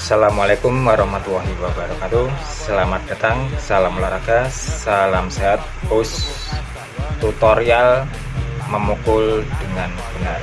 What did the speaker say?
Assalamualaikum warahmatullahi wabarakatuh. Selamat datang, salam olahraga, salam sehat. Us tutorial memukul dengan benar.